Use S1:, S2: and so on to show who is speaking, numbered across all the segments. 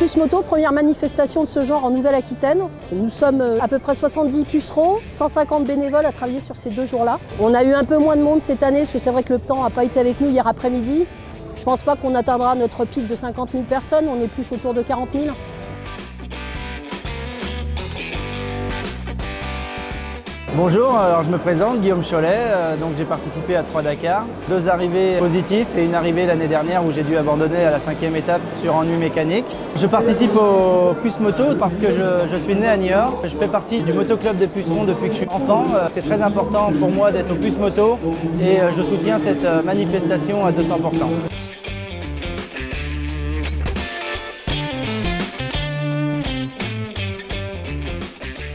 S1: Les moto, première manifestation de ce genre en Nouvelle-Aquitaine. Nous sommes euh, à peu près 70 pucerons, 150 bénévoles à travailler sur ces deux jours-là. On a eu un peu moins de monde cette année, parce que c'est vrai que le temps n'a pas été avec nous hier après-midi. Je pense pas qu'on atteindra notre pic de 50 000 personnes, on est plus autour de 40 000.
S2: Bonjour, alors je me présente, Guillaume Cholet, euh, donc j'ai participé à 3 Dakar. Deux arrivées positives et une arrivée l'année dernière où j'ai dû abandonner à la cinquième étape sur ennui mécanique. Je participe au Puce Moto parce que je, suis né à Niort. Je fais partie du motoclub des pucerons depuis que je suis enfant. Euh, c'est très important pour moi d'être au Puce Moto et euh, je soutiens cette manifestation à 200%.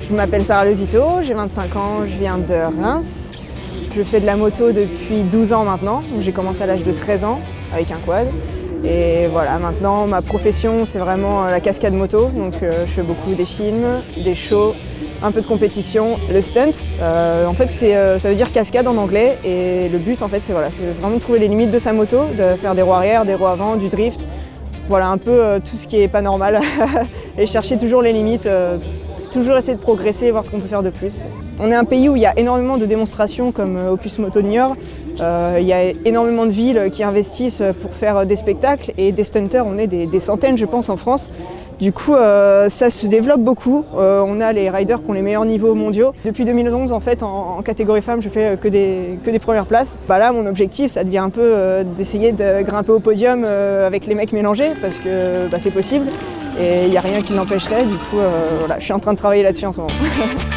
S3: Je m'appelle Sarah Lezito, j'ai 25 ans, je viens de Reims. Je fais de la moto depuis 12 ans maintenant, j'ai commencé à l'âge de 13 ans avec un quad. Et voilà, maintenant ma profession c'est vraiment la cascade moto, donc euh, je fais beaucoup des films, des shows, un peu de compétition, le stunt. Euh, en fait euh, ça veut dire cascade en anglais et le but en fait c'est voilà, vraiment de trouver les limites de sa moto, de faire des roues arrière, des roues avant, du drift. Voilà un peu tout ce qui est pas normal et chercher toujours les limites toujours essayer de progresser, voir ce qu'on peut faire de plus. On est un pays où il y a énormément de démonstrations comme euh, Opus Moto Niort. Euh, il y a énormément de villes qui investissent pour faire des spectacles et des stunters, on est des, centaines je pense en France. Du coup, euh, ça se développe beaucoup. on a les riders qui ont les meilleurs niveaux mondiaux. Depuis 2011, en fait, en, catégorie femmes, je fais que des, que des premières places. Bah là, mon objectif, ça devient un peu d'essayer de grimper au podium avec les mecs mélangés, parce que bah, c'est possible et il n'y a rien qui l'empêcherait. Du coup, voilà, je suis en train de travailler là-dessus en ce moment.